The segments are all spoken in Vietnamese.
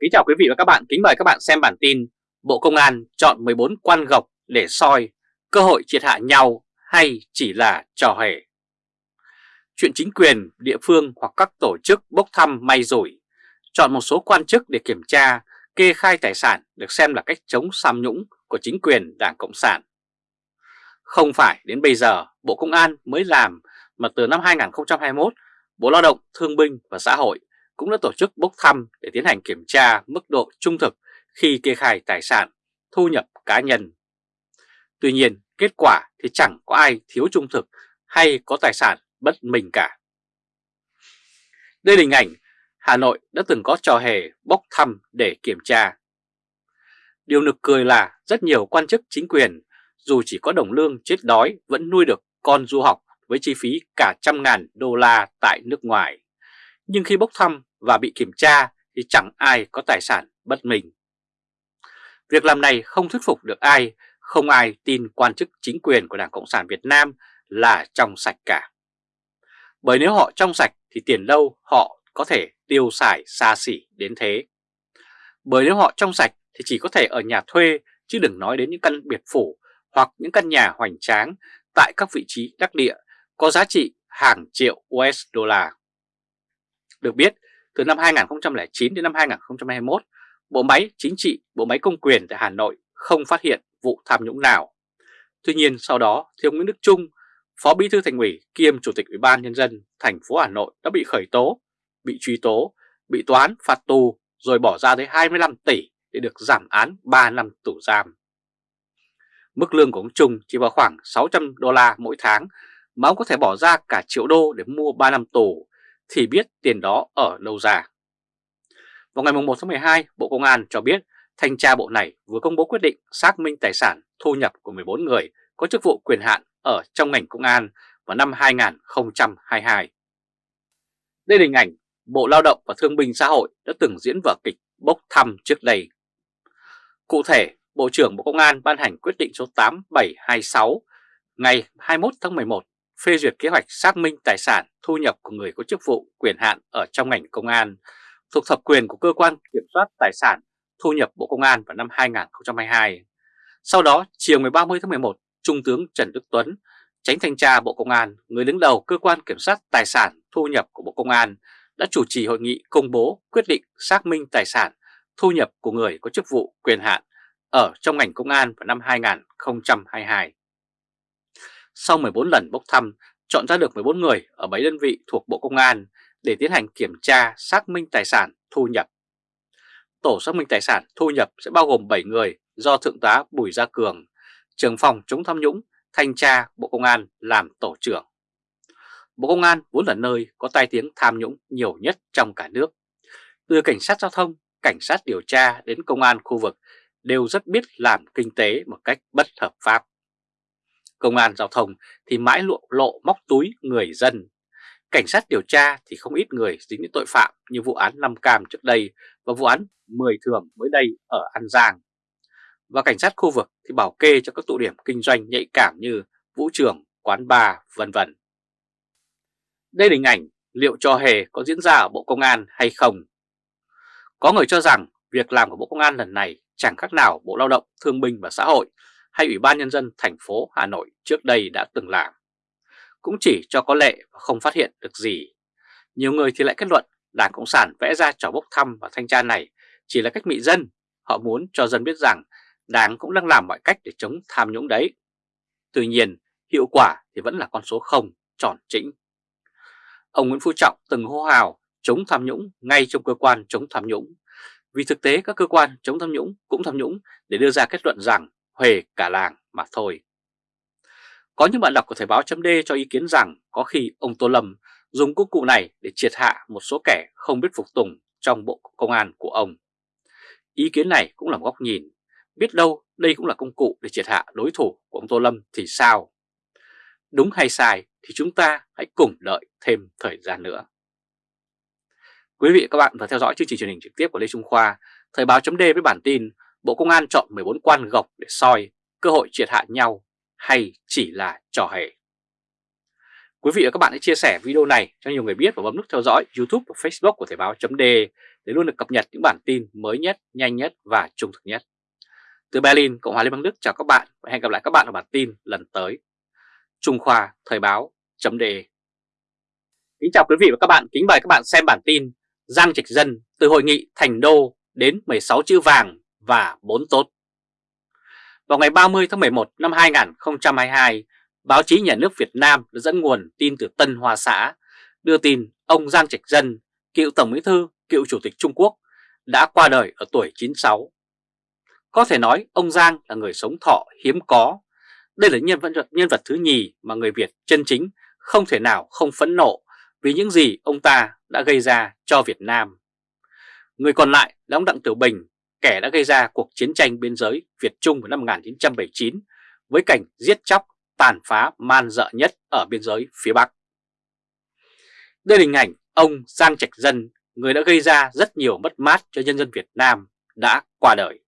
Kính chào quý vị và các bạn, kính mời các bạn xem bản tin Bộ Công an chọn 14 quan gọc để soi cơ hội triệt hạ nhau hay chỉ là trò hề. Chuyện chính quyền, địa phương hoặc các tổ chức bốc thăm may rủi, chọn một số quan chức để kiểm tra, kê khai tài sản được xem là cách chống tham nhũng của chính quyền Đảng Cộng sản. Không phải đến bây giờ Bộ Công an mới làm mà từ năm 2021, Bộ Lao động, Thương binh và Xã hội cũng đã tổ chức bốc thăm để tiến hành kiểm tra mức độ trung thực khi kê khai tài sản, thu nhập cá nhân. Tuy nhiên, kết quả thì chẳng có ai thiếu trung thực hay có tài sản bất minh cả. Đây là hình ảnh Hà Nội đã từng có trò hề bốc thăm để kiểm tra. Điều nực cười là rất nhiều quan chức chính quyền dù chỉ có đồng lương chết đói vẫn nuôi được con du học với chi phí cả trăm ngàn đô la tại nước ngoài. Nhưng khi bốc thăm và bị kiểm tra thì chẳng ai có tài sản bất minh. Việc làm này không thuyết phục được ai, không ai tin quan chức chính quyền của Đảng Cộng sản Việt Nam là trong sạch cả. Bởi nếu họ trong sạch thì tiền đâu họ có thể tiêu xài xa xỉ đến thế. Bởi nếu họ trong sạch thì chỉ có thể ở nhà thuê chứ đừng nói đến những căn biệt phủ hoặc những căn nhà hoành tráng tại các vị trí đắc địa có giá trị hàng triệu USD. Được biết, từ năm 2009 đến năm 2021, bộ máy chính trị, bộ máy công quyền tại Hà Nội không phát hiện vụ tham nhũng nào. Tuy nhiên sau đó, thì ông Nguyễn Đức Trung, Phó Bí thư Thành ủy kiêm Chủ tịch Ủy ban Nhân dân thành phố Hà Nội đã bị khởi tố, bị truy tố, bị toán phạt tù rồi bỏ ra tới 25 tỷ để được giảm án 3 năm tù giam. Mức lương của ông Trung chỉ vào khoảng 600 đô la mỗi tháng mà ông có thể bỏ ra cả triệu đô để mua 3 năm tù thì biết tiền đó ở đâu ra. Vào ngày 1 tháng 12, Bộ Công an cho biết thanh tra bộ này vừa công bố quyết định xác minh tài sản thu nhập của 14 người có chức vụ quyền hạn ở trong ngành công an vào năm 2022. Đây là hình ảnh Bộ Lao động và Thương binh Xã hội đã từng diễn vở kịch bốc thăm trước đây. Cụ thể, Bộ trưởng Bộ Công an ban hành quyết định số 8726 ngày 21 tháng 11 phê duyệt kế hoạch xác minh tài sản thu nhập của người có chức vụ quyền hạn ở trong ngành công an thuộc thẩm quyền của cơ quan kiểm soát tài sản thu nhập Bộ Công an vào năm 2022. Sau đó, chiều ngày 30 tháng 11, Trung tướng Trần Đức Tuấn, tránh thanh tra Bộ Công an, người đứng đầu cơ quan kiểm soát tài sản thu nhập của Bộ Công an đã chủ trì hội nghị công bố quyết định xác minh tài sản thu nhập của người có chức vụ quyền hạn ở trong ngành công an vào năm 2022. Sau 14 lần bốc thăm, chọn ra được 14 người ở 7 đơn vị thuộc Bộ Công an để tiến hành kiểm tra xác minh tài sản thu nhập. Tổ xác minh tài sản thu nhập sẽ bao gồm 7 người do Thượng tá Bùi Gia Cường, trưởng phòng chống tham nhũng, thanh tra Bộ Công an làm tổ trưởng. Bộ Công an vốn là nơi có tai tiếng tham nhũng nhiều nhất trong cả nước. Từ cảnh sát giao thông, cảnh sát điều tra đến công an khu vực đều rất biết làm kinh tế một cách bất hợp pháp. Công an giao thông thì mãi lộ, lộ móc túi người dân. Cảnh sát điều tra thì không ít người dính đến tội phạm như vụ án Năm Cam trước đây và vụ án 10 thường mới đây ở An Giang. Và cảnh sát khu vực thì bảo kê cho các tụ điểm kinh doanh nhạy cảm như vũ trường, quán bar, vân vân. Đây là hình ảnh liệu trò hề có diễn ra ở Bộ Công an hay không? Có người cho rằng việc làm của Bộ Công an lần này chẳng khác nào Bộ Lao động, Thương binh và Xã hội hay Ủy ban Nhân dân thành phố Hà Nội trước đây đã từng làm. Cũng chỉ cho có lệ và không phát hiện được gì. Nhiều người thì lại kết luận Đảng Cộng sản vẽ ra trò bốc thăm và thanh tra này chỉ là cách mị dân. Họ muốn cho dân biết rằng Đảng cũng đang làm mọi cách để chống tham nhũng đấy. Tuy nhiên, hiệu quả thì vẫn là con số 0, tròn chỉnh. Ông Nguyễn Phú Trọng từng hô hào chống tham nhũng ngay trong cơ quan chống tham nhũng. Vì thực tế các cơ quan chống tham nhũng cũng tham nhũng để đưa ra kết luận rằng huề cả làng mà thôi. Có những bạn đọc của Thời báo chấm cho ý kiến rằng có khi ông Tô Lâm dùng công cụ này để triệt hạ một số kẻ không biết phục tùng trong bộ công an của ông. Ý kiến này cũng là một góc nhìn, biết đâu đây cũng là công cụ để triệt hạ đối thủ của ông Tô Lâm thì sao? Đúng hay sai thì chúng ta hãy cùng đợi thêm thời gian nữa. Quý vị và các bạn vừa theo dõi chương trình truyền hình trực tiếp của Lê Trung Khoa, Thời báo chấm với bản tin Bộ Công an chọn 14 quan gọc để soi cơ hội triệt hạ nhau hay chỉ là trò hề. Quý vị và các bạn hãy chia sẻ video này cho nhiều người biết và bấm nút theo dõi YouTube và Facebook của Thời báo .de để luôn được cập nhật những bản tin mới nhất, nhanh nhất và trung thực nhất. Từ Berlin, Cộng hòa Liên bang Đức chào các bạn và hẹn gặp lại các bạn ở bản tin lần tới. Trung Khoa Thời báo .de Kính chào quý vị và các bạn, kính mời các bạn xem bản tin Giang Trạch Dân từ hội nghị Thành Đô đến 16 chữ vàng và 4 tốt. Vào ngày 30 tháng 11 năm 2022, báo chí nhà nước Việt Nam đã dẫn nguồn tin từ Tân Hoa Xã đưa tin ông Giang Trạch Dân, cựu Tổng Bí thư, cựu Chủ tịch Trung Quốc, đã qua đời ở tuổi 96. Có thể nói ông Giang là người sống thọ hiếm có. Đây là nhân vật, nhân vật thứ nhì mà người Việt chân chính không thể nào không phẫn nộ vì những gì ông ta đã gây ra cho Việt Nam. Người còn lại là ông Đặng Tiểu Bình, kẻ đã gây ra cuộc chiến tranh biên giới Việt-Trung vào năm 1979 với cảnh giết chóc, tàn phá man dợ nhất ở biên giới phía Bắc. Đây là hình ảnh ông Giang Trạch Dân, người đã gây ra rất nhiều mất mát cho nhân dân Việt Nam, đã qua đời.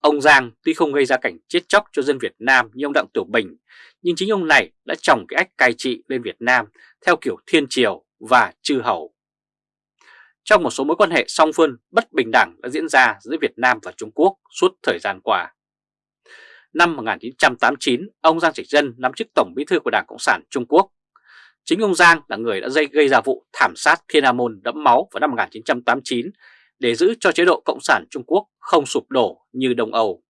Ông Giang tuy không gây ra cảnh chết chóc cho dân Việt Nam như ông Đặng Tiểu Bình, nhưng chính ông này đã trồng cái ách cai trị lên Việt Nam theo kiểu thiên triều và chư hầu. Trong một số mối quan hệ song phương bất bình đẳng đã diễn ra giữa Việt Nam và Trung Quốc suốt thời gian qua. Năm 1989, ông Giang Trạch Dân nắm chức Tổng Bí thư của Đảng Cộng sản Trung Quốc. Chính ông Giang là người đã dây gây ra vụ thảm sát Thiên An Môn đẫm máu vào năm 1989 để giữ cho chế độ Cộng sản Trung Quốc không sụp đổ như Đông Âu.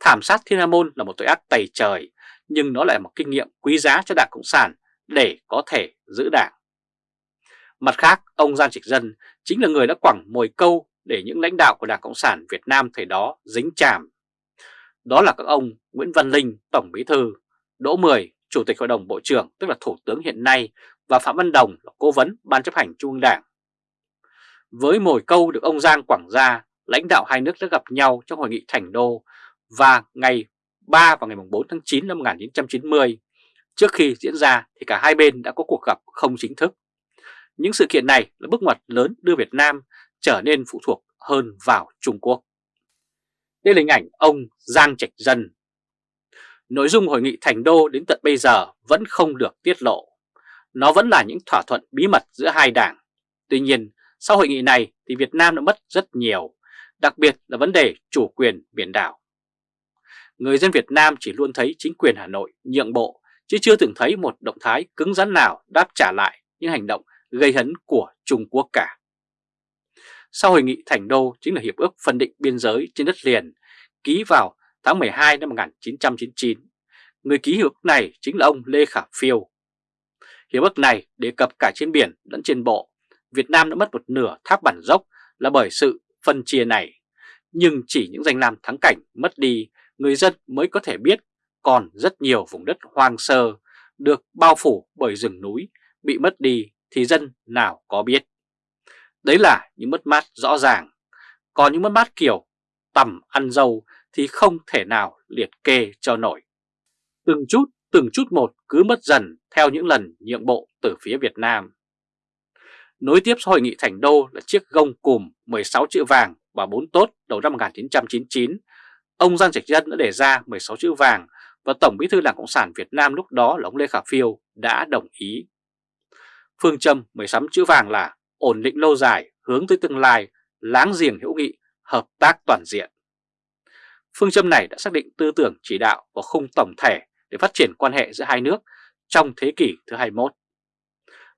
Thảm sát Thiên An Môn là một tội ác tày trời, nhưng nó lại là một kinh nghiệm quý giá cho Đảng Cộng sản để có thể giữ đảng. Mặt khác, ông Giang Trịch Dân chính là người đã quẳng mồi câu để những lãnh đạo của Đảng Cộng sản Việt Nam thời đó dính chàm. Đó là các ông Nguyễn Văn Linh, Tổng Bí Thư, Đỗ Mười, Chủ tịch Hội đồng Bộ trưởng tức là Thủ tướng hiện nay và Phạm Văn Đồng là Cố vấn Ban chấp hành Trung ương Đảng. Với mồi câu được ông Giang quẳng ra, lãnh đạo hai nước đã gặp nhau trong hội nghị Thành Đô và ngày 3 và ngày 4 tháng 9 năm 1990. Trước khi diễn ra thì cả hai bên đã có cuộc gặp không chính thức. Những sự kiện này là bước ngoặt lớn đưa Việt Nam trở nên phụ thuộc hơn vào Trung Quốc. Đây là hình ảnh ông Giang Trạch Dân. Nội dung hội nghị Thành Đô đến tận bây giờ vẫn không được tiết lộ. Nó vẫn là những thỏa thuận bí mật giữa hai đảng. Tuy nhiên, sau hội nghị này thì Việt Nam đã mất rất nhiều, đặc biệt là vấn đề chủ quyền biển đảo. Người dân Việt Nam chỉ luôn thấy chính quyền Hà Nội nhượng bộ, chứ chưa từng thấy một động thái cứng rắn nào đáp trả lại những hành động gây hấn của Trung Quốc cả. Sau hội nghị Thành Đô chính là Hiệp ước phân định biên giới trên đất liền ký vào tháng 12 năm 1999. Người ký hiệp ước này chính là ông Lê Khả Phiêu. Hiệp ước này đề cập cả trên biển lẫn trên bộ. Việt Nam đã mất một nửa tháp bản dốc là bởi sự phân chia này. Nhưng chỉ những danh lam thắng cảnh mất đi, người dân mới có thể biết còn rất nhiều vùng đất hoang sơ được bao phủ bởi rừng núi bị mất đi thì dân nào có biết. Đấy là những mất mát rõ ràng. Còn những mất mát kiểu tầm ăn dâu thì không thể nào liệt kê cho nổi. Từng chút, từng chút một cứ mất dần theo những lần nhượng bộ từ phía Việt Nam. Nối tiếp hội nghị Thành Đô là chiếc gông cùm 16 chữ vàng và 4 tốt đầu năm 1999. Ông Giang Trạch Dân đã đề ra 16 chữ vàng và Tổng bí thư Đảng Cộng sản Việt Nam lúc đó là ông Lê Khả Phiêu đã đồng ý. Phương châm 16 chữ vàng là ổn định lâu dài, hướng tới tương lai, láng giềng hữu nghị, hợp tác toàn diện. Phương châm này đã xác định tư tưởng chỉ đạo và khung tổng thể để phát triển quan hệ giữa hai nước trong thế kỷ thứ 21.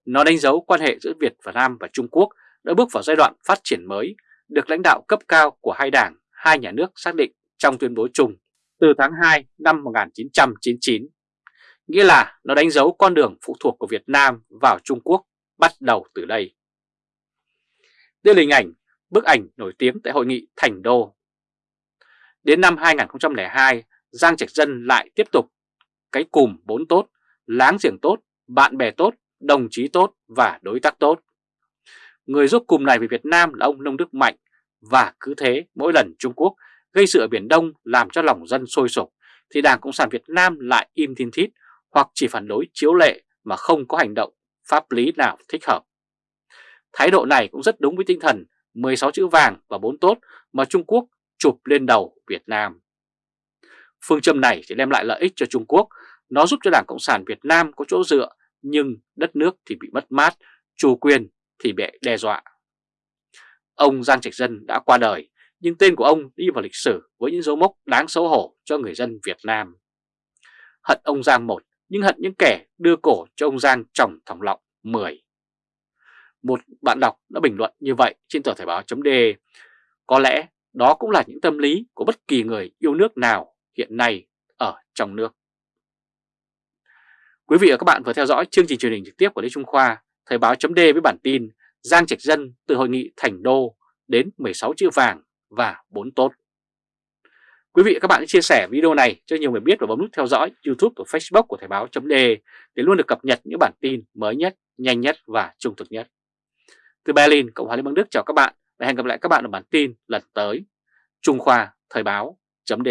Nó đánh dấu quan hệ giữa Việt và Nam và Trung Quốc đã bước vào giai đoạn phát triển mới, được lãnh đạo cấp cao của hai đảng, hai nhà nước xác định trong tuyên bố chung từ tháng 2 năm 1999 nghĩa là nó đánh dấu con đường phụ thuộc của Việt Nam vào Trung Quốc bắt đầu từ đây. Đây là hình ảnh, bức ảnh nổi tiếng tại hội nghị Thành Đô. Đến năm 2002, Giang Trạch Dân lại tiếp tục cái cùm bốn tốt, láng giềng tốt, bạn bè tốt, đồng chí tốt và đối tác tốt. Người giúp cùm này về Việt Nam là ông Nông Đức Mạnh và cứ thế mỗi lần Trung Quốc gây sự ở Biển Đông làm cho lòng dân sôi sục thì Đảng Cộng sản Việt Nam lại im thiên thít hoặc chỉ phản đối chiếu lệ mà không có hành động pháp lý nào thích hợp. Thái độ này cũng rất đúng với tinh thần 16 chữ vàng và 4 tốt mà Trung Quốc chụp lên đầu Việt Nam. Phương châm này sẽ đem lại lợi ích cho Trung Quốc Nó giúp cho Đảng Cộng sản Việt Nam có chỗ dựa, nhưng đất nước thì bị mất mát, chủ quyền thì bị đe dọa. Ông Giang Trạch Dân đã qua đời, nhưng tên của ông đi vào lịch sử với những dấu mốc đáng xấu hổ cho người dân Việt Nam. Hận ông Giang một, nhưng hận những kẻ đưa cổ cho ông Giang trồng thòng lọng 10. Một bạn đọc đã bình luận như vậy trên tờ Thời báo .de. Có lẽ đó cũng là những tâm lý của bất kỳ người yêu nước nào hiện nay ở trong nước. Quý vị và các bạn vừa theo dõi chương trình truyền hình trực tiếp của Lê Trung Khoa, Thời báo .d với bản tin Giang Trạch Dân từ hội nghị Thành Đô đến 16 chữ vàng và 4 tốt. Quý vị và các bạn hãy chia sẻ video này cho nhiều người biết và bấm nút theo dõi YouTube và Facebook của Thời báo chấm để luôn được cập nhật những bản tin mới nhất, nhanh nhất và trung thực nhất. Từ Berlin, Cộng hòa Liên bang Đức chào các bạn và hẹn gặp lại các bạn ở bản tin lần tới. Trung Khoa Thời báo chấm